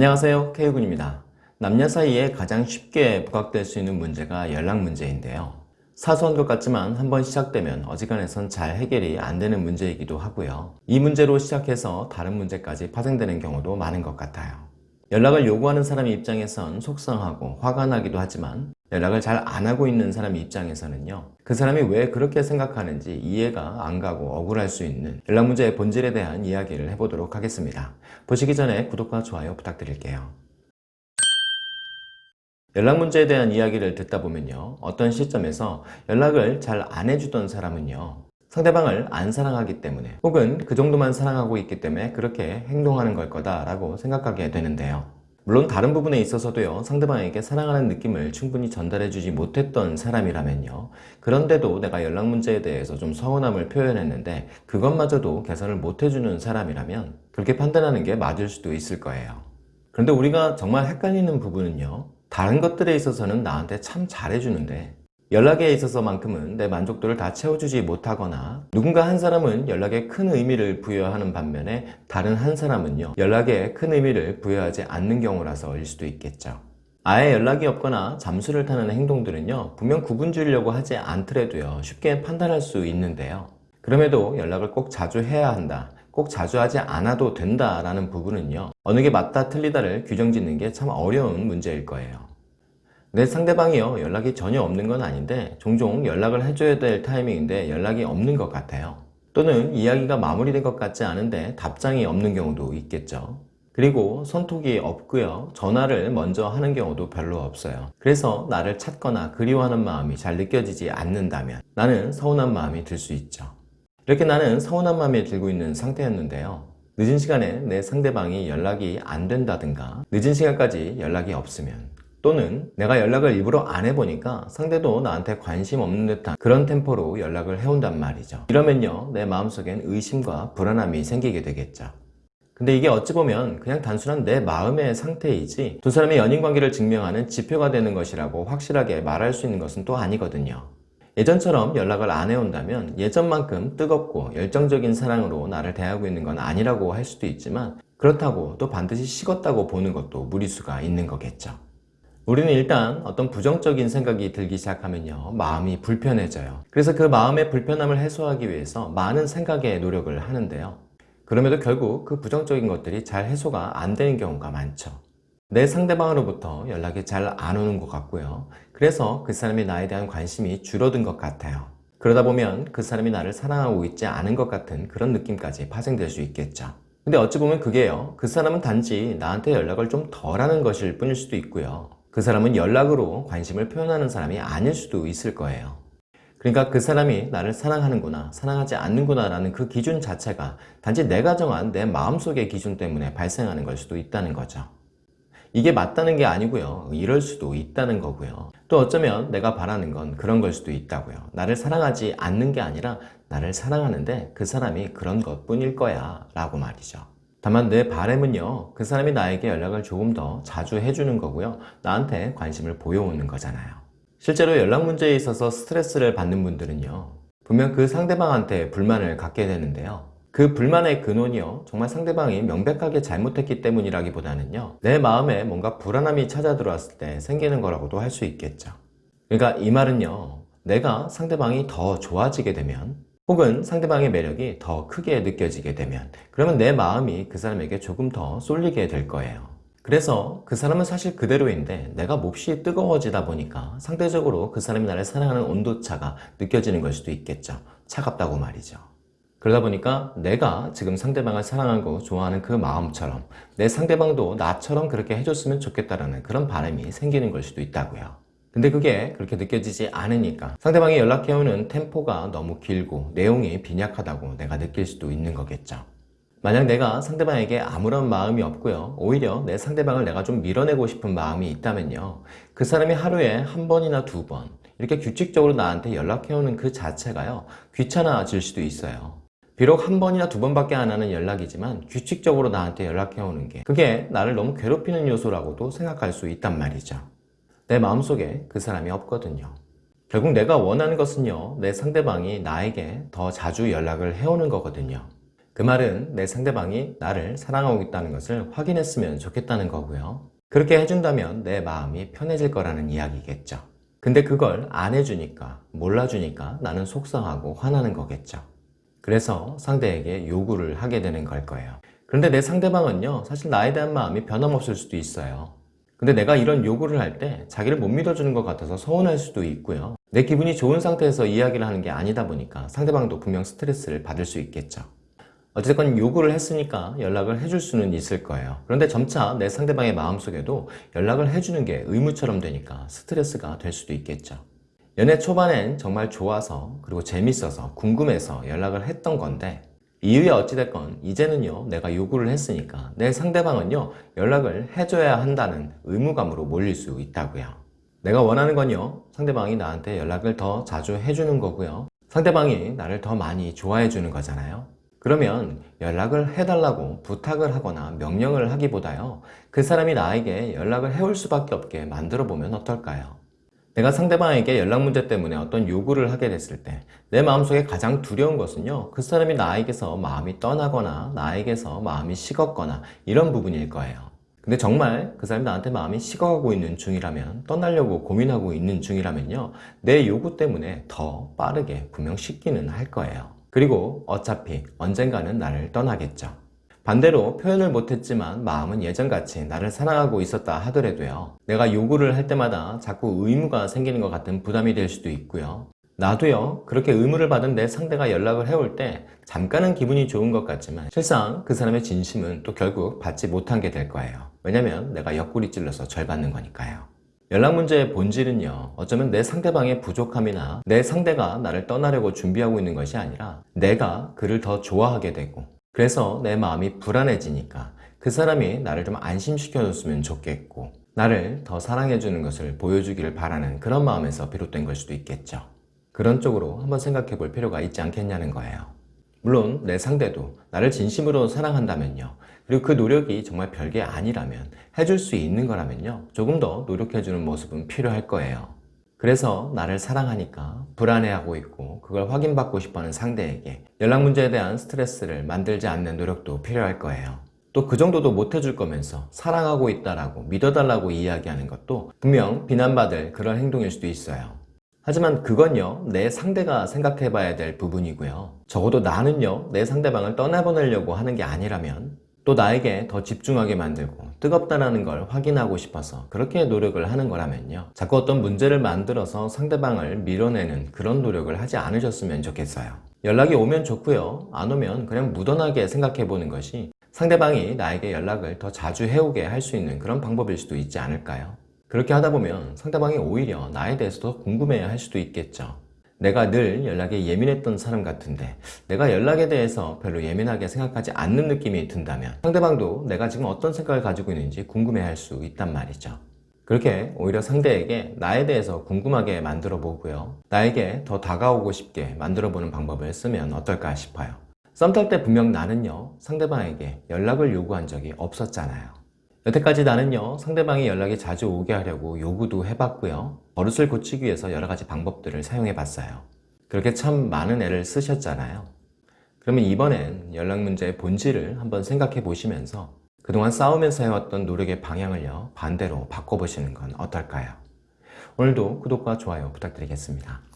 안녕하세요. K군입니다. 남녀 사이에 가장 쉽게 부각될 수 있는 문제가 연락 문제인데요. 사소한 것 같지만 한번 시작되면 어지간해선 잘 해결이 안 되는 문제이기도 하고요. 이 문제로 시작해서 다른 문제까지 파생되는 경우도 많은 것 같아요. 연락을 요구하는 사람 입장에선 속상하고 화가 나기도 하지만 연락을 잘 안 하고 있는 사람 입장에서는요 그 사람이 왜 그렇게 생각하는지 이해가 안 가고 억울할 수 있는 연락 문제의 본질에 대한 이야기를 해보도록 하겠습니다. 보시기 전에 구독과 좋아요 부탁드릴게요. 연락 문제에 대한 이야기를 듣다 보면요 어떤 시점에서 연락을 잘 안 해주던 사람은요 상대방을 안 사랑하기 때문에 혹은 그 정도만 사랑하고 있기 때문에 그렇게 행동하는 걸 거다 라고 생각하게 되는데요 물론 다른 부분에 있어서도요 상대방에게 사랑하는 느낌을 충분히 전달해 주지 못했던 사람이라면요. 그런데도 내가 연락 문제에 대해서 좀 서운함을 표현했는데 그것마저도 개선을 못 해주는 사람이라면 그렇게 판단하는 게 맞을 수도 있을 거예요. 그런데 우리가 정말 헷갈리는 부분은요 다른 것들에 있어서는 나한테 참 잘해주는데 연락에 있어서만큼은 내 만족도를 다 채워주지 못하거나 누군가 한 사람은 연락에 큰 의미를 부여하는 반면에 다른 한 사람은요 연락에 큰 의미를 부여하지 않는 경우라서일 수도 있겠죠. 아예 연락이 없거나 잠수를 타는 행동들은요 분명 구분 지으려고 하지 않더라도요 쉽게 판단할 수 있는데요. 그럼에도 연락을 꼭 자주 해야 한다 꼭 자주 하지 않아도 된다라는 부분은요 어느 게 맞다 틀리다를 규정 짓는 게 참 어려운 문제일 거예요 내 상대방이요. 연락이 전혀 없는 건 아닌데 종종 연락을 해줘야 될 타이밍인데 연락이 없는 것 같아요. 또는 이야기가 마무리된 것 같지 않은데 답장이 없는 경우도 있겠죠. 그리고 손톱이 없고요. 전화를 먼저 하는 경우도 별로 없어요. 그래서 나를 찾거나 그리워하는 마음이 잘 느껴지지 않는다면 나는 서운한 마음이 들 수 있죠. 이렇게 나는 서운한 마음이 들고 있는 상태였는데요. 늦은 시간에 내 상대방이 연락이 안 된다든가 늦은 시간까지 연락이 없으면 또는 내가 연락을 일부러 안 해보니까 상대도 나한테 관심 없는 듯한 그런 템포로 연락을 해온단 말이죠. 이러면요 내 마음속엔 의심과 불안함이 생기게 되겠죠. 근데 이게 어찌 보면 그냥 단순한 내 마음의 상태이지 두 사람의 연인관계를 증명하는 지표가 되는 것이라고 확실하게 말할 수 있는 것은 또 아니거든요. 예전처럼 연락을 안 해온다면 예전만큼 뜨겁고 열정적인 사랑으로 나를 대하고 있는 건 아니라고 할 수도 있지만 그렇다고 또 반드시 식었다고 보는 것도 무리수가 있는 거겠죠 우리는 일단 어떤 부정적인 생각이 들기 시작하면요 마음이 불편해져요. 그래서 그 마음의 불편함을 해소하기 위해서 많은 생각에 노력을 하는데요. 그럼에도 결국 그 부정적인 것들이 잘 해소가 안 되는 경우가 많죠. 내 상대방으로부터 연락이 잘 안 오는 것 같고요. 그래서 그 사람이 나에 대한 관심이 줄어든 것 같아요. 그러다 보면 그 사람이 나를 사랑하고 있지 않은 것 같은 그런 느낌까지 파생될 수 있겠죠. 근데 어찌 보면 그게요 그 사람은 단지 나한테 연락을 좀 덜 하는 것일 뿐일 수도 있고요 그 사람은 연락으로 관심을 표현하는 사람이 아닐 수도 있을 거예요. 그러니까 그 사람이 나를 사랑하는구나 사랑하지 않는구나 라는 그 기준 자체가 단지 내가 정한 내 마음속의 기준 때문에 발생하는 걸 수도 있다는 거죠. 이게 맞다는 게 아니고요. 이럴 수도 있다는 거고요. 또 어쩌면 내가 바라는 건 그런 걸 수도 있다고요. 나를 사랑하지 않는 게 아니라 나를 사랑하는데 그 사람이 그런 것 뿐일 거야 라고 말이죠 다만 내 바램은요 그 사람이 나에게 연락을 조금 더 자주 해주는 거고요. 나한테 관심을 보여오는 거잖아요. 실제로 연락 문제에 있어서 스트레스를 받는 분들은요 분명 그 상대방한테 불만을 갖게 되는데요. 그 불만의 근원이요 정말 상대방이 명백하게 잘못했기 때문이라기보다는요 내 마음에 뭔가 불안함이 찾아 들어왔을 때 생기는 거라고도 할 수 있겠죠. 그러니까 이 말은요 내가 상대방이 더 좋아지게 되면 혹은 상대방의 매력이 더 크게 느껴지게 되면 그러면 내 마음이 그 사람에게 조금 더 쏠리게 될 거예요. 그래서 그 사람은 사실 그대로인데 내가 몹시 뜨거워지다 보니까 상대적으로 그 사람이 나를 사랑하는 온도차가 느껴지는 걸 수도 있겠죠. 차갑다고 말이죠. 그러다 보니까 내가 지금 상대방을 사랑하고 좋아하는 그 마음처럼 내 상대방도 나처럼 그렇게 해줬으면 좋겠다라는 그런 바람이 생기는 걸 수도 있다고요 근데 그게 그렇게 느껴지지 않으니까. 상대방이 연락해오는 템포가 너무 길고 내용이 빈약하다고 내가 느낄 수도 있는 거겠죠. 만약 내가 상대방에게 아무런 마음이 없고요. 오히려 내 상대방을 내가 좀 밀어내고 싶은 마음이 있다면요. 그 사람이 하루에 한 번이나 두 번 이렇게 규칙적으로 나한테 연락해오는 그 자체가요. 귀찮아질 수도 있어요. 비록 한 번이나 두 번밖에 안 하는 연락이지만 규칙적으로 나한테 연락해오는 게 그게 나를 너무 괴롭히는 요소라고도 생각할 수 있단 말이죠 내 마음속에 그 사람이 없거든요 결국 내가 원하는 것은요 내 상대방이 나에게 더 자주 연락을 해오는 거거든요 그 말은 내 상대방이 나를 사랑하고 있다는 것을 확인했으면 좋겠다는 거고요. 그렇게 해준다면 내 마음이 편해질 거라는 이야기겠죠. 근데 그걸 안 해주니까, 몰라주니까 나는 속상하고 화나는 거겠죠. 그래서 상대에게 요구를 하게 되는 걸 거예요. 그런데 내 상대방은요, 사실 나에 대한 마음이 변함없을 수도 있어요. 근데 내가 이런 요구를 할 때 자기를 못 믿어주는 것 같아서 서운할 수도 있고요. 내 기분이 좋은 상태에서 이야기를 하는 게 아니다 보니까 상대방도 분명 스트레스를 받을 수 있겠죠. 어쨌건 요구를 했으니까 연락을 해줄 수는 있을 거예요. 그런데 점차 내 상대방의 마음속에도 연락을 해주는 게 의무처럼 되니까 스트레스가 될 수도 있겠죠. 연애 초반엔 정말 좋아서 그리고 재밌어서 궁금해서 연락을 했던 건데 이후에 어찌됐건 이제는요 내가 요구를 했으니까 내 상대방은요 연락을 해줘야 한다는 의무감으로 몰릴 수 있다고요. 내가 원하는 건요 상대방이 나한테 연락을 더 자주 해주는 거고요. 상대방이 나를 더 많이 좋아해 주는 거잖아요. 그러면 연락을 해달라고 부탁을 하거나 명령을 하기보다요 그 사람이 나에게 연락을 해올 수밖에 없게 만들어 보면 어떨까요? 내가 상대방에게 연락 문제 때문에 어떤 요구를 하게 됐을 때 내 마음속에 가장 두려운 것은요 그 사람이 나에게서 마음이 떠나거나 나에게서 마음이 식었거나 이런 부분일 거예요. 근데 정말 그 사람이 나한테 마음이 식어가고 있는 중이라면 떠나려고 고민하고 있는 중이라면요 내 요구 때문에 더 빠르게 분명 식기는 할 거예요. 그리고 어차피 언젠가는 나를 떠나겠죠 반대로 표현을 못했지만 마음은 예전같이 나를 사랑하고 있었다 하더라도요. 내가 요구를 할 때마다 자꾸 의무가 생기는 것 같은 부담이 될 수도 있고요. 나도요 그렇게 의무를 받은 내 상대가 연락을 해올 때 잠깐은 기분이 좋은 것 같지만 실상 그 사람의 진심은 또 결국 받지 못한 게 될 거예요. 왜냐면 내가 옆구리 찔러서 절 받는 거니까요. 연락 문제의 본질은요 어쩌면 내 상대방의 부족함이나 내 상대가 나를 떠나려고 준비하고 있는 것이 아니라 내가 그를 더 좋아하게 되고 그래서 내 마음이 불안해지니까 그 사람이 나를 좀 안심시켜 줬으면 좋겠고 나를 더 사랑해 주는 것을 보여주기를 바라는 그런 마음에서 비롯된 걸 수도 있겠죠. 그런 쪽으로 한번 생각해 볼 필요가 있지 않겠냐는 거예요. 물론 내 상대도 나를 진심으로 사랑한다면요. 그리고 그 노력이 정말 별게 아니라면 해줄 수 있는 거라면요. 조금 더 노력해 주는 모습은 필요할 거예요 그래서 나를 사랑하니까 불안해하고 있고 그걸 확인받고 싶어하는 상대에게 연락 문제에 대한 스트레스를 만들지 않는 노력도 필요할 거예요. 또 그 정도도 못 해줄 거면서 사랑하고 있다라고 믿어달라고 이야기하는 것도 분명 비난받을 그런 행동일 수도 있어요. 하지만 그건요 내 상대가 생각해 봐야 될 부분이고요. 적어도 나는요 내 상대방을 떠나보내려고 하는 게 아니라면 또 나에게 더 집중하게 만들고 뜨겁다라는 걸 확인하고 싶어서 그렇게 노력을 하는 거라면요. 자꾸 어떤 문제를 만들어서 상대방을 밀어내는 그런 노력을 하지 않으셨으면 좋겠어요. 연락이 오면 좋고요. 안 오면 그냥 무던하게 생각해 보는 것이 상대방이 나에게 연락을 더 자주 해오게 할 수 있는 그런 방법일 수도 있지 않을까요? 그렇게 하다 보면 상대방이 오히려 나에 대해서 더 궁금해 할 수도 있겠죠 내가 늘 연락에 예민했던 사람 같은데 내가 연락에 대해서 별로 예민하게 생각하지 않는 느낌이 든다면 상대방도 내가 지금 어떤 생각을 가지고 있는지 궁금해 할 수 있단 말이죠. 그렇게 오히려 상대에게 나에 대해서 궁금하게 만들어 보고요. 나에게 더 다가오고 싶게 만들어 보는 방법을 쓰면 어떨까 싶어요. 썸 탈 때 분명 나는요 상대방에게 연락을 요구한 적이 없었잖아요 여태까지 나는요 상대방이 연락이 자주 오게 하려고 요구도 해봤고요. 버릇을 고치기 위해서 여러 가지 방법들을 사용해 봤어요. 그렇게 참 많은 애를 쓰셨잖아요. 그러면 이번엔 연락 문제의 본질을 한번 생각해 보시면서 그동안 싸우면서 해왔던 노력의 방향을요 반대로 바꿔보시는 건 어떨까요? 오늘도 구독과 좋아요 부탁드리겠습니다